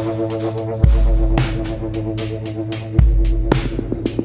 I'm gonna go to the bathroom.